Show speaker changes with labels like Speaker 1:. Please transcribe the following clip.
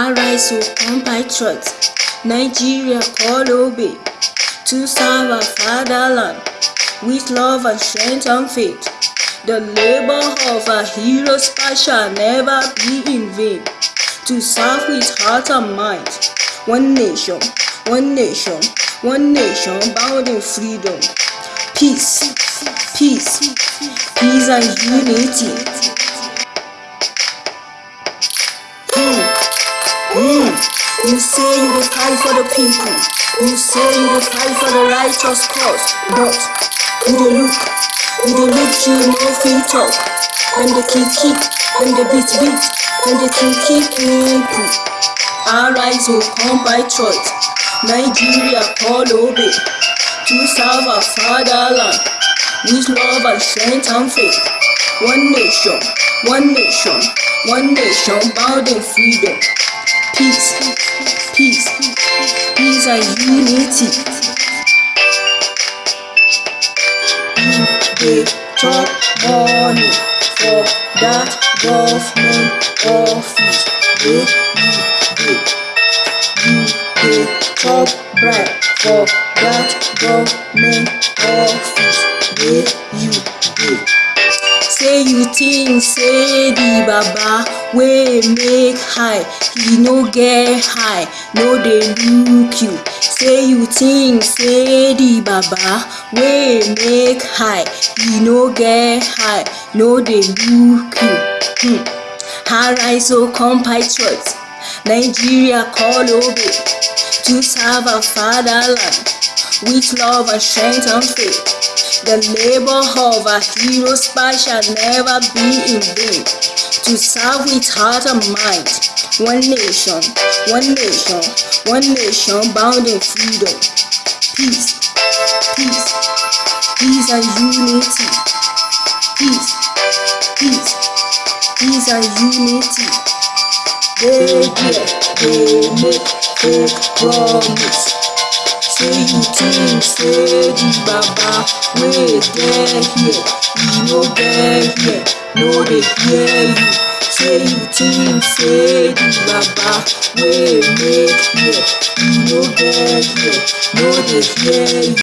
Speaker 1: Arise, so compatriots, Nigeria call obey to serve our fatherland with love and strength and faith. The labor of our heroes shall never be in vain. To serve with heart and mind, one nation, one nation, one nation bound in freedom, peace, peace, peace and unity. You say you will fight for the people. You say you will fight for the righteous cause. But you don't look, you don't look, you know free talk. And the keep keep, and the beat beat, and the keep keep people. Arise, will come by choice. Nigeria call obey to serve our fatherland with love and strength and faith. One nation, one nation, one nation bound in freedom peace, peace, peace and unity. You dey chop money for that government office wey you. You dey chop bribe for that government office wey you dey. Say you think say the baba wey make high he no get high no dey look you. Say you think say the baba wey make high he no get high no dey look you. Hmm. arise o compatriots nigeria call obey to serve our fatherland with love and strength and faith the labor of a our heroes shall never be in vain to serve with heart and mind one nation, one nation, one nation bound in freedom, peace, peace, peace and unity, peace, peace, peace and unity. They get, they make fake promise. Think, say the baba, wey dey here, you no get here, no dey hear you. say you say the baba wey make here e no get here no dey hear you